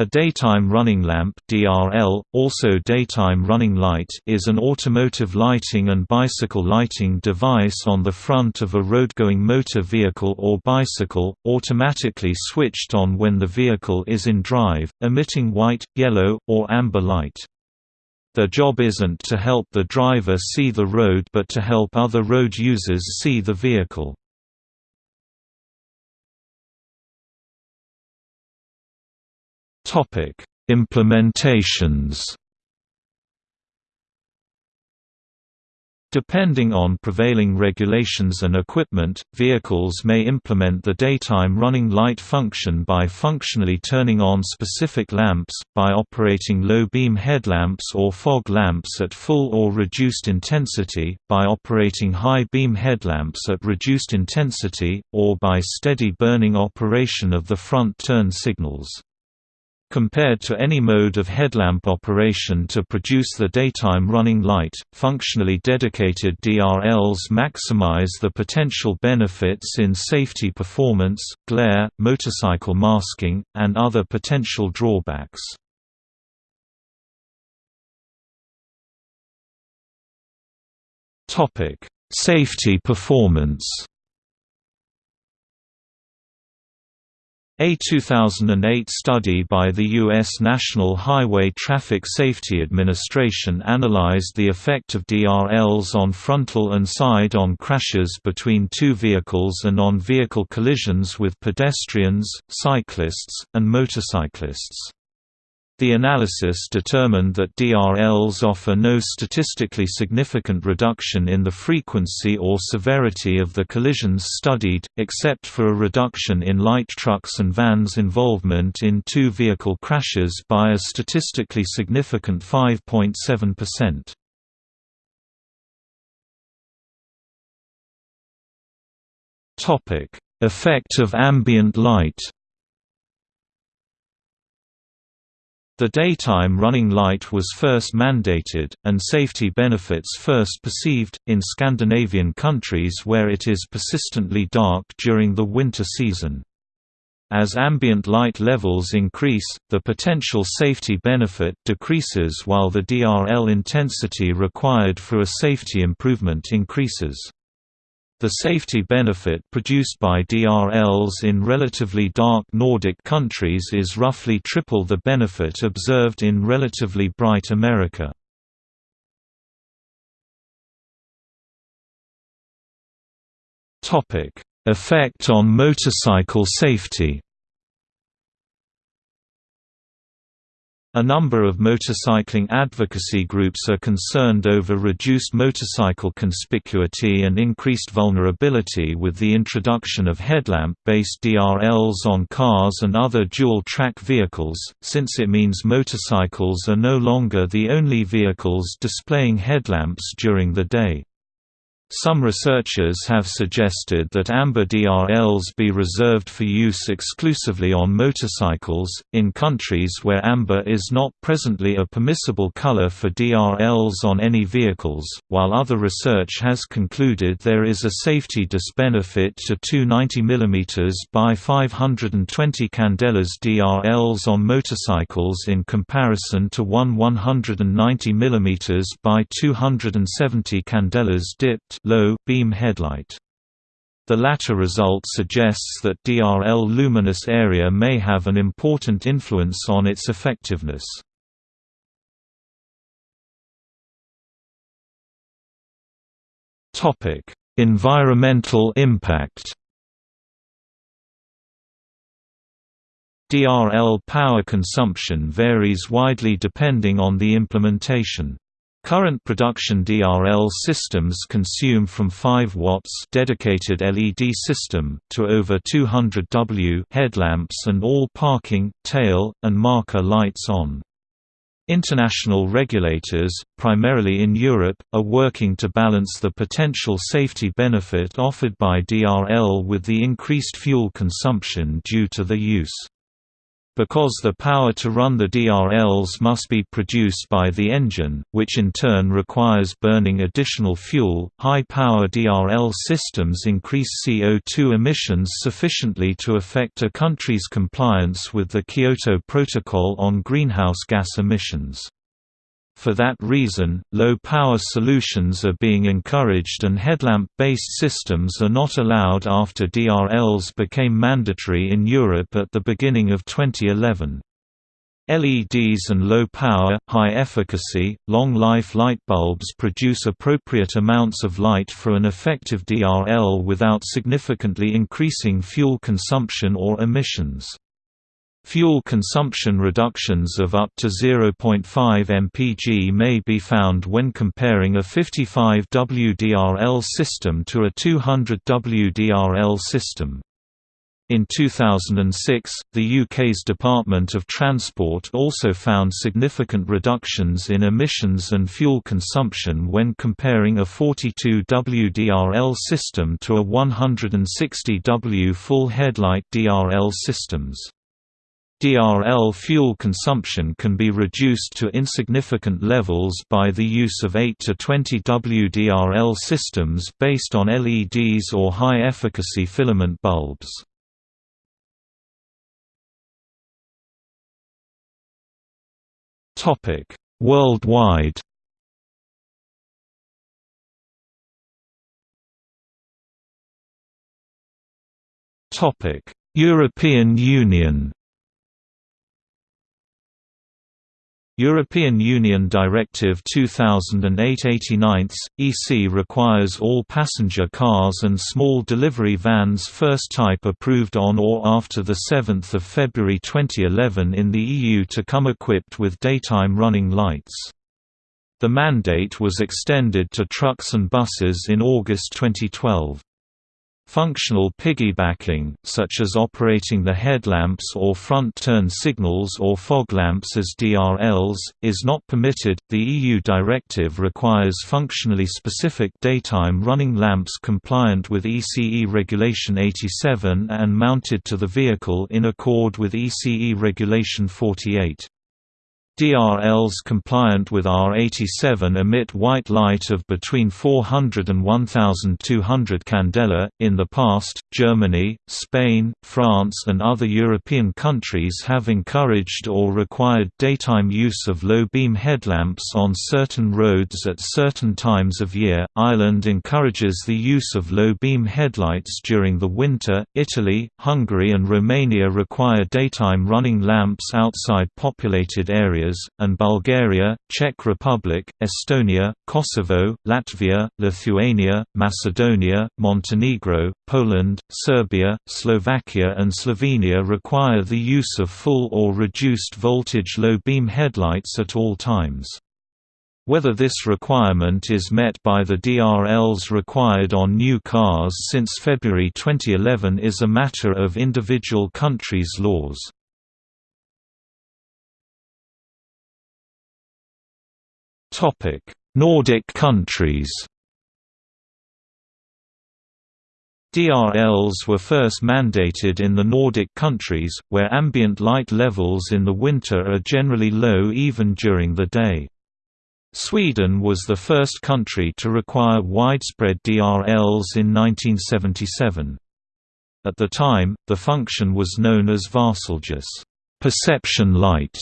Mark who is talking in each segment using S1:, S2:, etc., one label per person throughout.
S1: A daytime running lamp DRL, also daytime running light is an automotive lighting and bicycle lighting device on the front of a road-going motor vehicle or bicycle, automatically switched on when the vehicle is in drive, emitting white, yellow, or amber light. Their job isn't to help the driver see the road but to help other road users see the vehicle. Topic: Implementations. Depending on prevailing regulations and equipment, vehicles may implement the daytime running light function by functionally turning on specific lamps, by operating low-beam headlamps or fog lamps at full or reduced intensity, by operating high-beam headlamps at reduced intensity, or by steady burning operation of the front turn signals. Compared to any mode of headlamp operation to produce the daytime running light, functionally dedicated DRLs maximize the potential benefits in safety performance, glare, motorcycle masking, and other potential drawbacks. Safety performance A 2008 study by the U.S. National Highway Traffic Safety Administration analyzed the effect of DRLs on frontal and side-on crashes between two vehicles and on vehicle collisions with pedestrians, cyclists, and motorcyclists. The analysis determined that DRLs offer no statistically significant reduction in the frequency or severity of the collisions studied, except for a reduction in light trucks and vans' involvement in two vehicle crashes by a statistically significant 5.7%. Effect of ambient light The daytime running light was first mandated, and safety benefits first perceived, in Scandinavian countries where it is persistently dark during the winter season. As ambient light levels increase, the potential safety benefit decreases while the DRL intensity required for a safety improvement increases. The safety benefit produced by DRLs in relatively dark Nordic countries is roughly triple the benefit observed in relatively bright America. Effect on motorcycle safety A number of motorcycling advocacy groups are concerned over reduced motorcycle conspicuity and increased vulnerability with the introduction of headlamp-based DRLs on cars and other dual-track vehicles, since it means motorcycles are no longer the only vehicles displaying headlamps during the day. Some researchers have suggested that amber DRLs be reserved for use exclusively on motorcycles, in countries where amber is not presently a permissible color for DRLs on any vehicles, while other research has concluded there is a safety disbenefit to two 90 mm by 520 candelas DRLs on motorcycles in comparison to one 190 mm by 270 candelas dipped low beam headlight. The latter result suggests that DRL luminous area may have an important influence on its effectiveness. Topic: Environmental impact DRL power consumption varies widely depending on the implementation. Current production DRL systems consume from 5 watts dedicated LED system to over 200 W headlamps and all parking, tail, and marker lights on. International regulators, primarily in Europe, are working to balance the potential safety benefit offered by DRL with the increased fuel consumption due to the use. Because the power to run the DRLs must be produced by the engine, which in turn requires burning additional fuel. High power DRL systems increase CO2 emissions sufficiently to affect a country's compliance with the Kyoto Protocol on greenhouse gas emissions. For that reason, low-power solutions are being encouraged and headlamp-based systems are not allowed after DRLs became mandatory in Europe at the beginning of 2011. LEDs and low-power, high-efficacy, long-life light bulbs produce appropriate amounts of light for an effective DRL without significantly increasing fuel consumption or emissions. Fuel consumption reductions of up to 0.5 mpg may be found when comparing a 55 WDRL system to a 200 WDRL system. In 2006, the UK's Department of Transport also found significant reductions in emissions and fuel consumption when comparing a 42 WDRL system to a 160 W full headlight DRL systems. DRL fuel consumption can be reduced to insignificant levels by the use of 8 to 20 WDRL systems based on LEDs or high-efficacy filament bulbs. Worldwide European Union European Union Directive 2008-89, EC requires all passenger cars and small delivery vans first type approved on or after 7 February 2011 in the EU to come equipped with daytime running lights. The mandate was extended to trucks and buses in August 2012. Functional piggybacking, such as operating the headlamps or front turn signals or fog lamps as DRLs, is not permitted. The EU directive requires functionally specific daytime running lamps compliant with ECE Regulation 87 and mounted to the vehicle in accord with ECE Regulation 48. DRLs compliant with R87 emit white light of between 400 and 1200 candela. In the past, Germany, Spain, France, and other European countries have encouraged or required daytime use of low beam headlamps on certain roads at certain times of year. Ireland encourages the use of low beam headlights during the winter. Italy, Hungary, and Romania require daytime running lamps outside populated areas and Bulgaria, Czech Republic, Estonia, Kosovo, Latvia, Lithuania, Macedonia, Montenegro, Poland, Serbia, Slovakia and Slovenia require the use of full or reduced voltage low beam headlights at all times. Whether this requirement is met by the DRLs required on new cars since February 2011 is a matter of individual countries' laws.
S2: Topic: Nordic countries.
S1: DRLs were first mandated in the Nordic countries, where ambient light levels in the winter are generally low even during the day. Sweden was the first country to require widespread DRLs in 1977. At the time, the function was known as Varselljus perception light",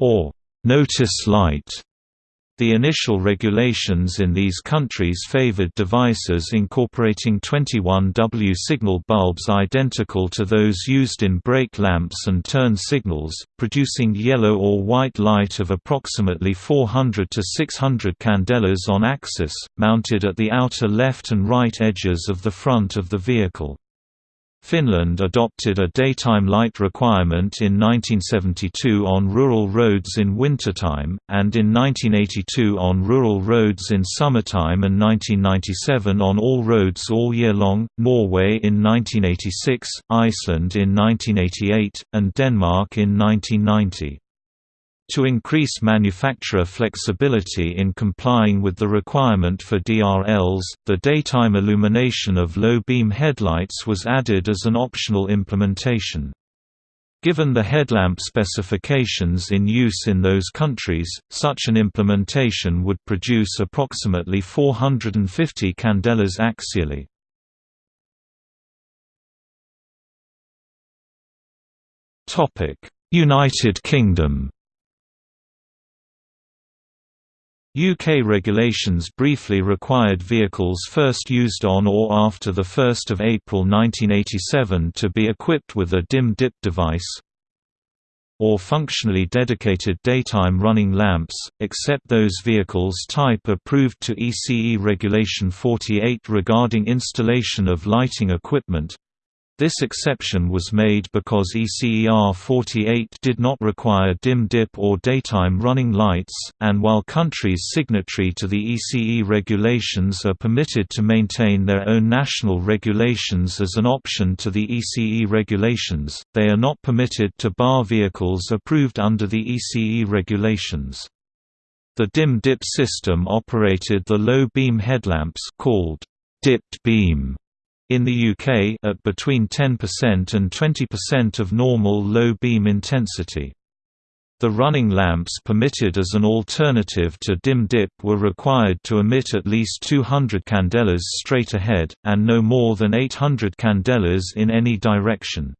S1: or notice light", the initial regulations in these countries favored devices incorporating 21W signal bulbs identical to those used in brake lamps and turn signals, producing yellow or white light of approximately 400 to 600 candelas on axis, mounted at the outer left and right edges of the front of the vehicle. Finland adopted a daytime light requirement in 1972 on rural roads in wintertime, and in 1982 on rural roads in summertime and 1997 on all roads all year long, Norway in 1986, Iceland in 1988, and Denmark in 1990. To increase manufacturer flexibility in complying with the requirement for DRLs, the daytime illumination of low-beam headlights was added as an optional implementation. Given the headlamp specifications in use in those countries, such an implementation would produce approximately 450 candelas axially. United Kingdom UK regulations briefly required vehicles first used on or after 1 April 1987 to be equipped with a dim-dip device or functionally dedicated daytime running lamps, except those vehicles type approved to ECE Regulation 48 regarding installation of lighting equipment, this exception was made because ECER 48 did not require dim dip or daytime running lights, and while countries signatory to the ECE regulations are permitted to maintain their own national regulations as an option to the ECE regulations, they are not permitted to bar vehicles approved under the ECE regulations. The dim dip system operated the low beam headlamps called dipped beam in the UK at between 10% and 20% of normal low beam intensity. The running lamps permitted as an alternative to dim dip were required to emit at least 200 candelas straight ahead, and no more than 800 candelas in any direction.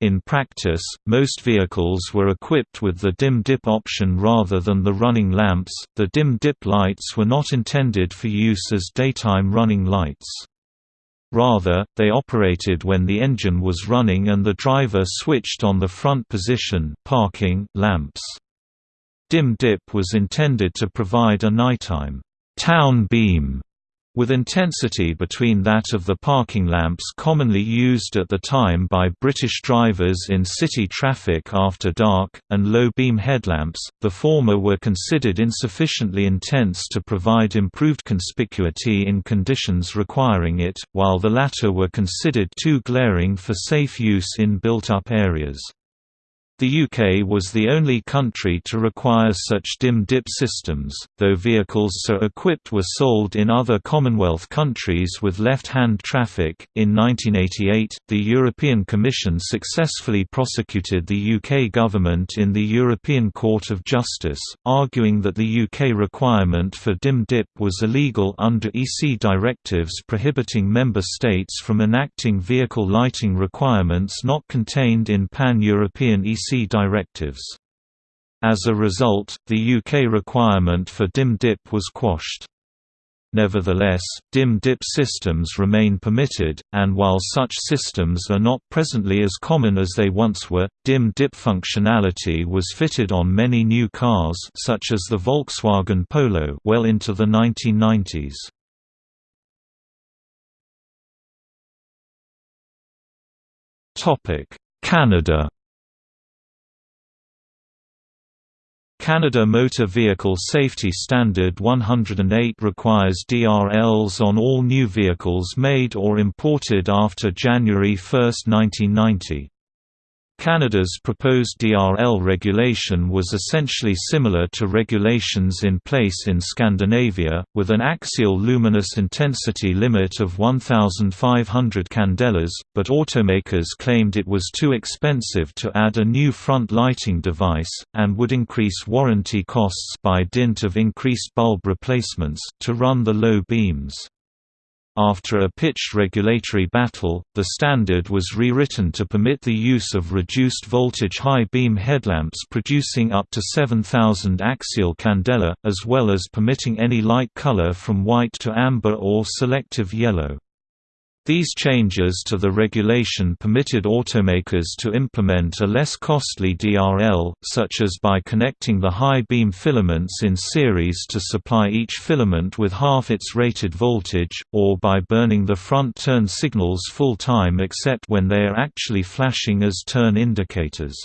S1: In practice, most vehicles were equipped with the dim dip option rather than the running lamps. The dim dip lights were not intended for use as daytime running lights. Rather, they operated when the engine was running and the driver switched on the front position parking lamps. Dim dip was intended to provide a nighttime town beam with intensity between that of the parking lamps commonly used at the time by British drivers in city traffic after dark, and low-beam headlamps, the former were considered insufficiently intense to provide improved conspicuity in conditions requiring it, while the latter were considered too glaring for safe use in built-up areas. The UK was the only country to require such dim-dip systems, though vehicles so equipped were sold in other Commonwealth countries with left-hand traffic. In 1988, the European Commission successfully prosecuted the UK government in the European Court of Justice, arguing that the UK requirement for dim-dip was illegal under EC directives prohibiting member states from enacting vehicle lighting requirements not contained in pan-European EC directives. As a result, the UK requirement for dim dip was quashed. Nevertheless, dim dip systems remain permitted, and while such systems are not presently as common as they once were, dim dip functionality was fitted on many new cars such as the Volkswagen Polo well into the 1990s. Canada Canada Motor Vehicle Safety Standard 108 requires DRLs on all new vehicles made or imported after January 1, 1990. Canada's proposed DRL regulation was essentially similar to regulations in place in Scandinavia, with an axial luminous intensity limit of 1,500 candelas, but automakers claimed it was too expensive to add a new front lighting device, and would increase warranty costs by dint of increased bulb replacements, to run the low beams. After a pitched regulatory battle, the standard was rewritten to permit the use of reduced voltage high beam headlamps producing up to 7000 axial candela, as well as permitting any light color from white to amber or selective yellow. These changes to the regulation permitted automakers to implement a less costly DRL, such as by connecting the high beam filaments in series to supply each filament with half its rated voltage, or by burning the front turn signals full time except when they are actually flashing as turn indicators.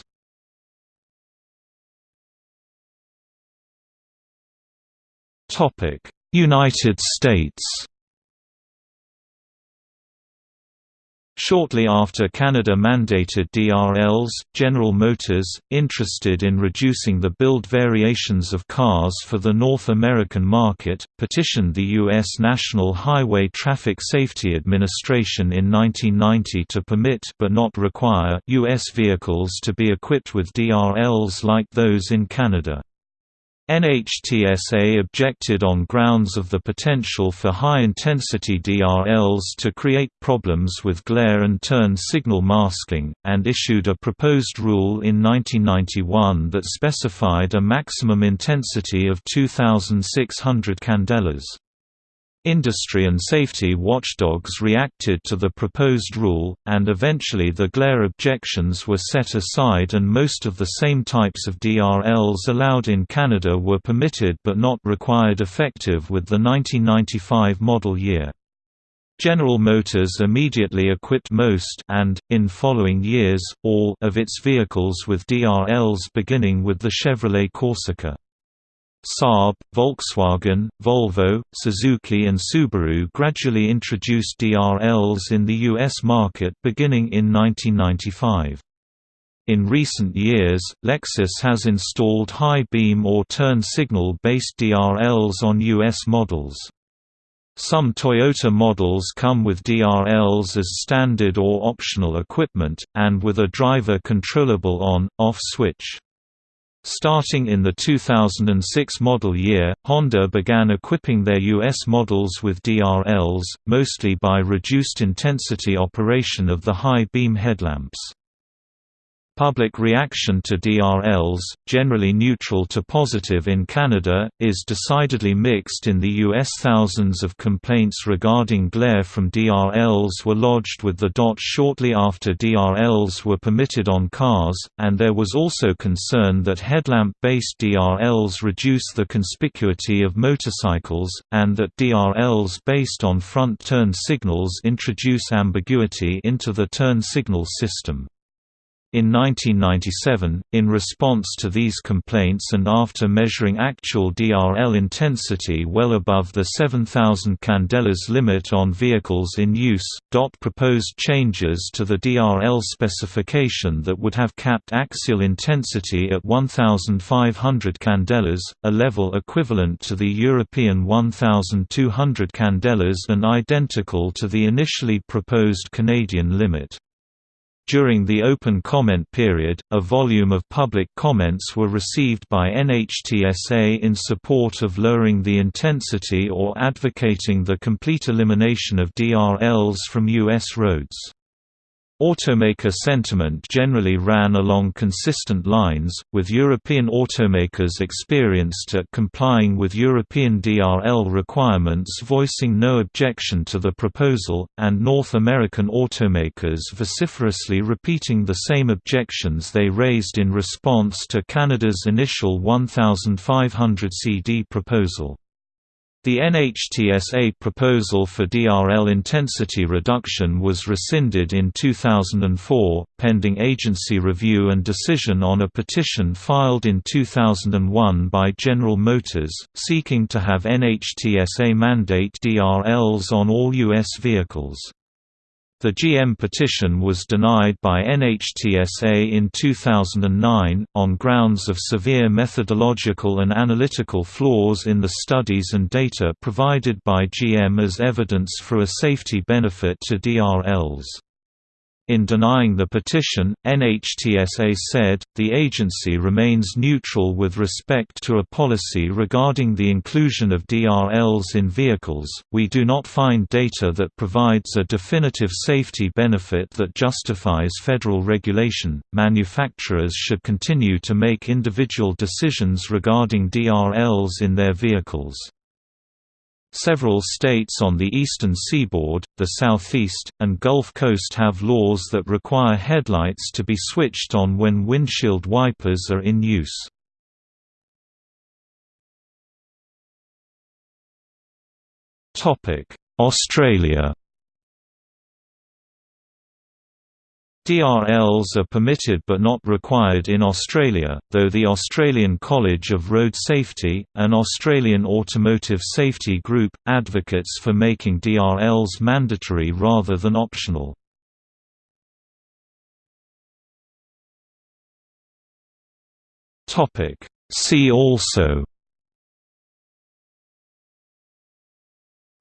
S1: United States Shortly after Canada mandated DRLs, General Motors, interested in reducing the build variations of cars for the North American market, petitioned the U.S. National Highway Traffic Safety Administration in 1990 to permit but not require U.S. vehicles to be equipped with DRLs like those in Canada. NHTSA objected on grounds of the potential for high-intensity DRLs to create problems with glare and turn signal masking, and issued a proposed rule in 1991 that specified a maximum intensity of 2,600 candelas. Industry and safety watchdogs reacted to the proposed rule, and eventually the glare objections were set aside and most of the same types of DRLs allowed in Canada were permitted but not required effective with the 1995 model year. General Motors immediately equipped most and, in following years, all of its vehicles with DRLs beginning with the Chevrolet Corsica. Saab, Volkswagen, Volvo, Suzuki and Subaru gradually introduced DRLs in the U.S. market beginning in 1995. In recent years, Lexus has installed high beam or turn signal-based DRLs on U.S. models. Some Toyota models come with DRLs as standard or optional equipment, and with a driver-controllable on-off switch. Starting in the 2006 model year, Honda began equipping their US models with DRLs, mostly by reduced intensity operation of the high beam headlamps. Public reaction to DRLs, generally neutral to positive in Canada, is decidedly mixed in the U.S. Thousands of complaints regarding glare from DRLs were lodged with the DOT shortly after DRLs were permitted on cars, and there was also concern that headlamp-based DRLs reduce the conspicuity of motorcycles, and that DRLs based on front turn signals introduce ambiguity into the turn signal system. In 1997, in response to these complaints and after measuring actual DRL intensity well above the 7,000 candelas limit on vehicles in use, DOT proposed changes to the DRL specification that would have capped axial intensity at 1,500 candelas, a level equivalent to the European 1,200 candelas and identical to the initially proposed Canadian limit. During the open comment period, a volume of public comments were received by NHTSA in support of lowering the intensity or advocating the complete elimination of DRLs from U.S. roads. Automaker sentiment generally ran along consistent lines, with European automakers experienced at complying with European DRL requirements voicing no objection to the proposal, and North American automakers vociferously repeating the same objections they raised in response to Canada's initial 1,500 CD proposal. The NHTSA proposal for DRL intensity reduction was rescinded in 2004, pending agency review and decision on a petition filed in 2001 by General Motors, seeking to have NHTSA mandate DRLs on all U.S. vehicles. The GM petition was denied by NHTSA in 2009, on grounds of severe methodological and analytical flaws in the studies and data provided by GM as evidence for a safety benefit to DRLs. In denying the petition, NHTSA said, the agency remains neutral with respect to a policy regarding the inclusion of DRLs in vehicles. We do not find data that provides a definitive safety benefit that justifies federal regulation. Manufacturers should continue to make individual decisions regarding DRLs in their vehicles. Several states on the eastern seaboard, the southeast, and Gulf Coast have laws that require headlights to be switched on when windshield wipers are in use. Australia DRLs are permitted but not required in Australia, though the Australian College of Road Safety, an Australian automotive safety group, advocates for making DRLs mandatory rather than optional. See also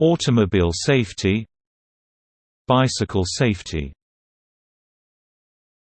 S1: Automobile safety Bicycle safety